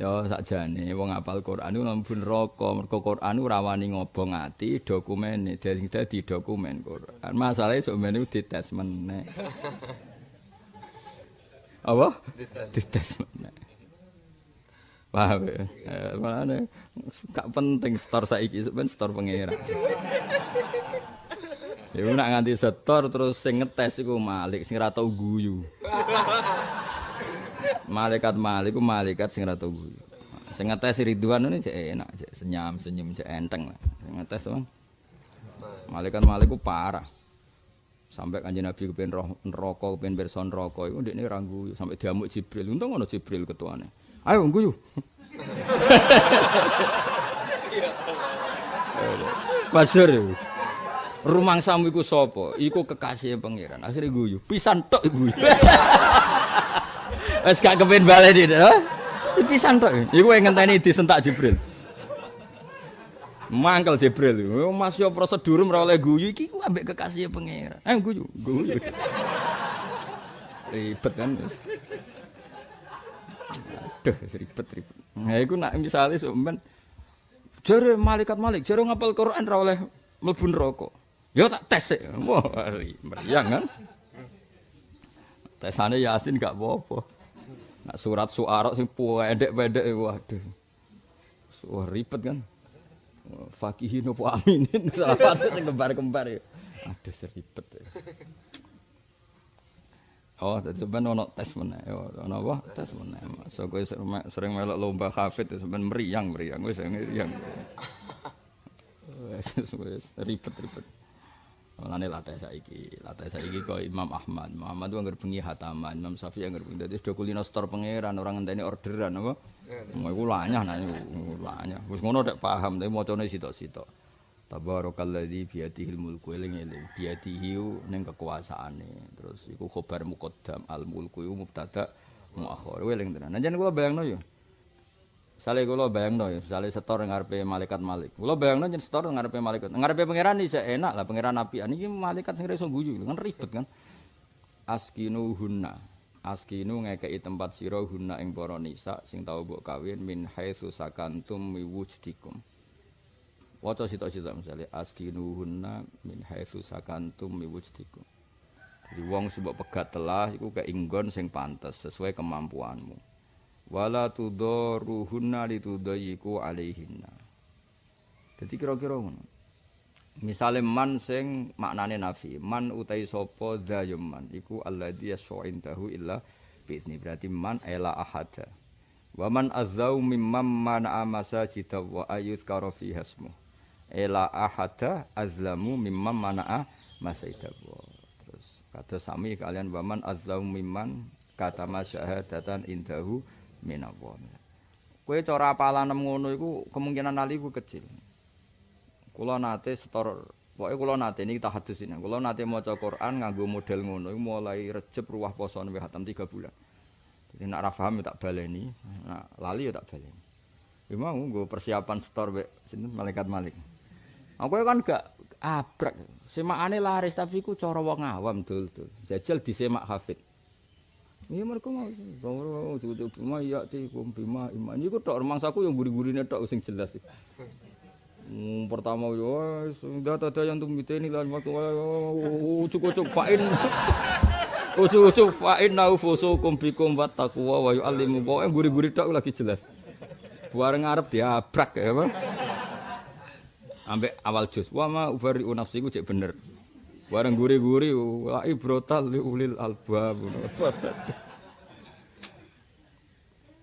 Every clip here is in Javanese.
Ya sakjane wong apal Quran iku mlebu neraka. Mergo Quran ora wani ngobong ati dokumene dadi dadi dokumen Quran. Masalahe sok men iku dites meneh. Apa? Dites meneh. Paham ya? Eh, Makanya gak penting store saiki sebenarnya store pangeran. Ya nak nganti setor terus sing ngetes iku Malik sing ora tau guyu. Malaikat Malik iku malaikat sing ora tau guyu. Sing ngetes Ridwan ini cek enak, cek senyum senyum cek enteng lah. Sing ngetes bang. Malaikat Malik ku parah. Sampai kanjeng Nabi kepen roh neraka, kepen pirsa neraka iku ndekne ora guyu sampai diamuk Jibril. Untung ono Jibril ketuane. Ayo guyu. Masyur ya. Rumang samu iku sapa? Iku kekasih pangeran. Akhirnya guyu. Pisan tok guyu. Wes gak kepen baleni to. Pisan tok. Iku ngenteni disentak Jibril. Mangkel Jibril. Mas yo prosedur ora oleh guyu iki ku ambek kekasih pangeran. Eh guyu, guyu. Ribet kan. Aduh, ribet ribet. Nah, iku nak misale sampean jare malaikat malik, jare ngapal Quran ora oleh mlebu neraka. Ya tak tes sik. Wah, meriang kan. Tesane Yasin gak apa-apa. Nak surat suara sing pendek-pendek waduh. Wah ribet kan. Fakihin apa aminin salah satu sing kembar-kembar ya. Aduh seribet. Ya. Oh, dadi sampean ono tes meneh. Ono apa? Tes meneh. So kowe sering melok lomba hafid sampean meriang, meriang wis meriang. Wis wis ribet-ribet. Mulane latih saiki, latih saiki kok Imam Ahmad. Muhammad anggere bengi hataman, Imam Syafi'i anggere bengi. Dadi sudah kulino store pangeran, orang ngenteni orderan apa? Mau iku lanyah nah iku lanyah. Wis ngono nek paham, tapi macane sitok-sitok. Tabarakalladzi biyadihil mulku eling-eling. Biyadihi ning kekuasaane. Terus iku khobar muqaddam al mulku iku mubtada muakhir. Eling tenan. Nah, jan kula bayangno yo. Sale kula bayangno ya, misale setor ngarepe malaikat Malik. Kula bayangno yen setor ngarepe malaikat. Ngarepe pangeran iki enak lah, pangeran apian iki malaikat sing iso guyu, kan ribet kan. Askinu hunna. Askinu ngekeki tempat sira hunna ing para nisa sing tau mbok kawin min haitsu sakantum miwujdikum. Waca sitok-sitok misale askinu hunna min haitsu sakantum miwujdikum. Jadi wong mbok pegat telah iku keinggon sing pantes sesuai kemampuanmu. Wala tudaruhunna litudayiku alaihinna. Jadi kira-kira ngono. Misale man sing maknane nafi, man utai sapa dzayum man iku alladzi yas'indahu illa bi'idni. Berarti man ela ahada. Wa man azzau mimman mana masajida wa ayuzkara fi hasmu. Ela ahada azlamu mimman mana masajida. Terus kata sami kalian wa man azzau mimman kata masyahadatan indahu minallah. Kowe cara apalan ngono iku kemungkinan ali iku kecil. Kula nate setor pokoke kula nate niki tahadus ini. Kula nate maca Quran nganggo model ngono iku mulai Rejeb ruwah poso newe hatam 3 bulan. Jadi nak ra paham tak baleni, nak lali ya tak baleni. Mau nggo persiapan setor mek sinten malaikat Malik. Aku kan gak abrak. Semakane laris tapi ku cara wong awam dul-dul. Jajal disemak hafid. Iya mereka mau, mau cukup bima ya ti kum bima iman. Kok tok rumangsaku yang guri-gurine tok sing jelas. Hmm, pertama yo sudah ada yang tumit ini lah waktu ucuk-ucuk fain. Ucuk-ucuk fain nau fusukum bikum wa taqwa wa yu'allimu pokoke guri-guri tok lagi jelas. Bareng arep diabrak ya, Pak. Ambek awal jus. Wa ma ubari nafsiku cek bener. Bareng guri-guri wa ibrotal li ulil albab.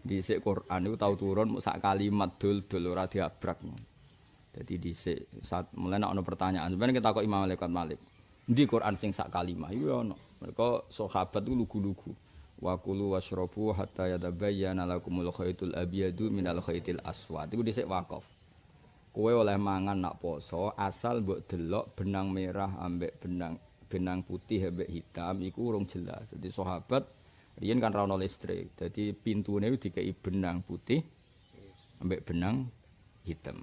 Dhisik Quran iku tau turun sak kalimat dul-dul ora diabrak. Dadi dhisik saat mulai ana pertanyaan, sebenarnya kita kok Imam Malik Malik. Di Quran sing sak kalimat iku ana. Mereka sahabat iku lugu-lugu. Wa kulu washrabu hatta yatabayyana lakumul khaytul abyadu minal khaytil aswad. Iku dhisik wakaf. Kowe oleh mangan nak poso asal mbok delok benang merah ambek benang benang putih ambek hitam iku urung jelas. Jadi sahabat riyen kan ra ono listrik. Jadi pintune dikei benang putih ambek benang hitam.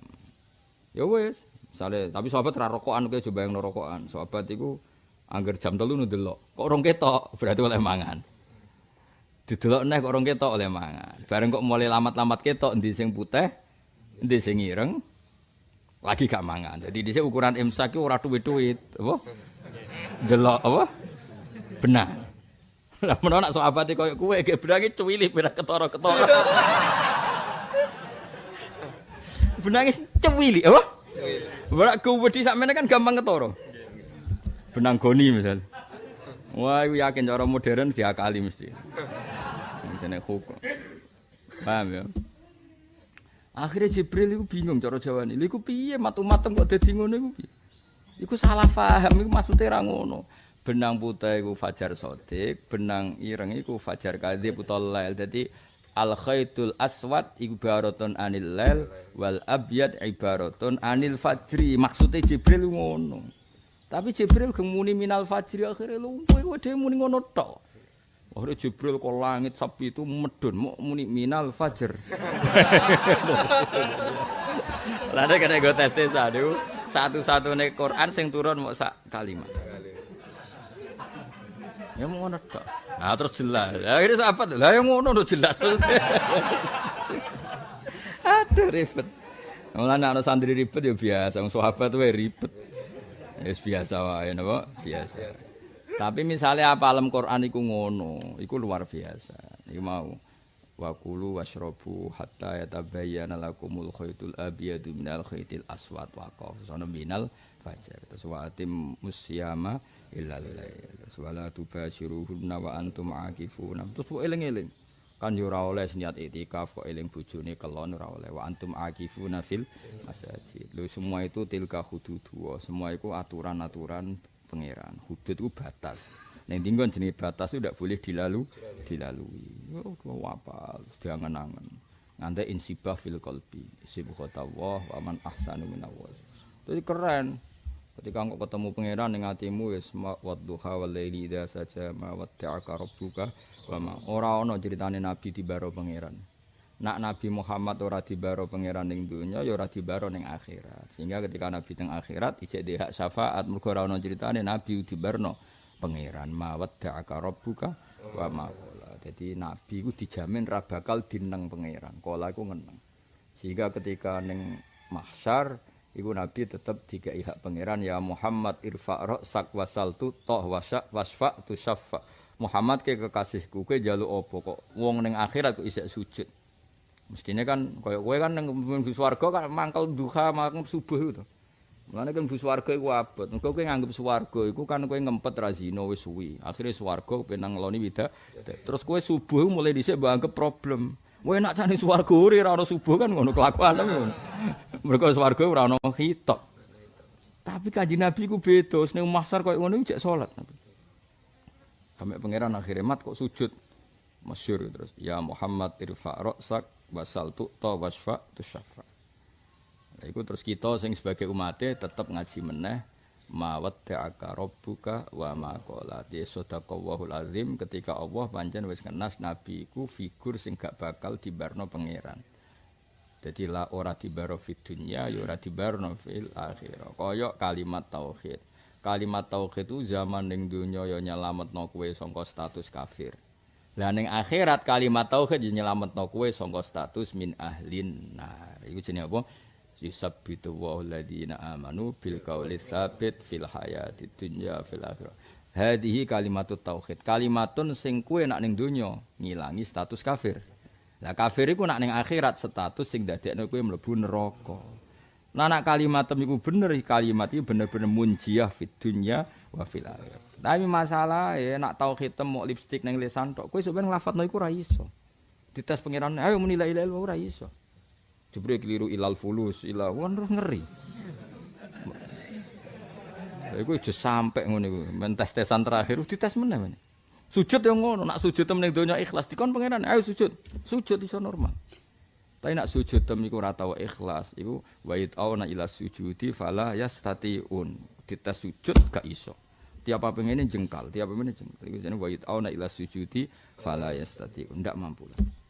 Ya wis, misale tapi sahabat rokokan kowe coba yang rokokan. Sahabat iku angger jam telu nu delok. Kok urung ketok, berarti oleh mangan. Didelok neh kok orang ketok oleh mangan. Bareng kok mulai lamat-lamat ketok endi sing putih, endi sing ireng, lagi gak mangan. Jadi di ukuran imsak itu ora duit-duit, apa? Delok apa? Benang. Lah menawa nak sahabat koyo kowe ge benange cuwili beda ketara-ketara. benange cuwili, apa? Cuwili. Ora kuwedi sakmene kan gampang ketara. Benang goni misal. Wah, aku yakin cara modern diakali mesti. Jenenge hukum. Paham ya? Akhirnya Jibril itu bingung cara Jawa ini. Iku piye matu-matem kok dadi ngono iku piye? Iku salah paham iku maksudnya ra ngono. Benang putih iku fajar sodik, benang ireng iku fajar kadhib utawa lail. Dadi al khaitul aswad ibaratun anil lail wal abyad ibaratun anil fajri. Maksudnya Jibril ngono. Tapi Jibril gemuni minal fajri akhirnya lumpuh iku dhewe muni ngono tok. Akhirnya Jibril ke langit sapi itu medun, mau muni minal fajr. Lalu kena gue tes tes aduh, satu-satu nih Quran sing turun mau sak kalimat. Ya mau ngono tak. Nah terus jelas. Akhirnya apa? Lah yang ngono udah jelas. Aduh ribet. Mulane ana santri ribet ya biasa, sahabat wae ribet. Ya biasa wae napa? Biasa. Tapi misalnya apa alam Quran iku ngono, iku luar biasa. Iku mau wa kulu washrabu hatta yatabayyana lakumul khaytul abyadu minal khaytil aswad wa qafsana minal fajar. Terus wa atim musyama illa lail. Terus wala tubashiruhunna wa antum akifuna. Terus kok eling-eling. Kan yo ora oleh niat itikaf kok eling bojone kelon ora oleh wa antum akifuna fil masjid. Lho semua itu tilka hudud semua itu aturan-aturan pangeran. Hudud itu batas. Neng tinggon jenis batas itu tidak boleh dilalu, dilalui. Oh, apa? Sudah angen-angen. Nanti insibah fil kolbi. Sibukhota Allah wa man ahsanu minawal. Jadi keren. Ketika engkau ketemu pangeran yang hatimu ya semua wadduha wal laili idza saja ma watta'aka rabbuka wa ma ora ana critane nabi dibaro pangeran. Nak Nabi Muhammad ora dibaro pangeran ning donya ya ora dibaro ning akhirat. Sehingga ketika Nabi teng akhirat ijek hak syafaat mergo ora ana critane Nabi dibarno pangeran mawat da'aka rabbuka wa ma Jadi Nabi ku dijamin ra bakal dineng pangeran. Kala iku ngeneng. Sehingga ketika ning mahsyar iku Nabi tetep dikai hak pangeran ya Muhammad irfa sak wasaltu toh wasak wasfa tu syafa. Muhammad ke kekasihku ke jaluk opo kok wong ning akhirat kok isek sujud. Mestine kan kaya kowe kan ning mlebu swarga kan mangkel duha mangkel subuh itu. Mulane kan mlebu swarga iku abot. Engko kowe nganggep swarga iku kan kowe ngempet ra zina wis suwi. Akhire swarga penang ngeloni wida. Terus kowe subuh mulai dhisik mbok anggap problem. Kowe nak cani swarga ora ana subuh kan ngono kelakuan ngono. Mergo swarga ora ana hitok. Tapi kanjeng Nabi ku beda, ning mahsar koyo ngono jek salat. Sampai pangeran akhirnya mat kok sujud. Masyur terus. Ya Muhammad irfa' ra'sak wasal tu to wasfa tu. Nah, itu terus kita sing sebagai umatnya tetap ngaji meneh mawat ta'aka rabbuka wa ma qala di sadaqallahul azim ketika Allah pancen wis ngenas nabi iku figur sing gak bakal dibarno pangeran. Jadi la ora dibaro fid dunya ya ora dibarno fil akhirah. Kaya kalimat tauhid. Kalimat tauhid itu zaman ning donya ya nyelametno kowe sangka status kafir. Lah ning akhirat kalimat tauhid nyelametno kowe saka status min ahlin nar. Iku jenenge apa? Yusabbitu wa alladziina amanu bil qauli tsabit fil hayati dunya fil akhirah. Hadhihi kalimatut tauhid. Kalimatun sing kowe nak ning donya ngilangi status kafir. Lah kafir iku nak ning akhirat status sing dadekno kowe mlebu neraka. Nah nak kalimat iku bener kalimat iki bener-bener munjiah fit dunya wa fil. Tapi masalah ya nak tau hitam mau lipstick neng lisan tok. Kowe sebenarnya lafat iku ora iso. Dites pangeran, ayo muni la ilaha illallah ora iso. Jebule keliru ilal fulus, won terus ngeri. Iku aja sampe ngono iku. Men tes-tesan terakhir dites meneh men. Sujud yang ngono, nak sujud temen donya ikhlas dikon pangeran, ayo sujud. Sujud iso normal. Tapi nak sujud tem iku ora tau ikhlas, iku wa auna ila sujudi fala yastatiun. Dites sujud gak iso. Tiap apa pengen jengkal tiap apa pengen jengkal. Itu jadi wajib awna ila sujudi fala yastati ndak mampu. lah